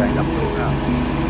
trời lòng luôn rồi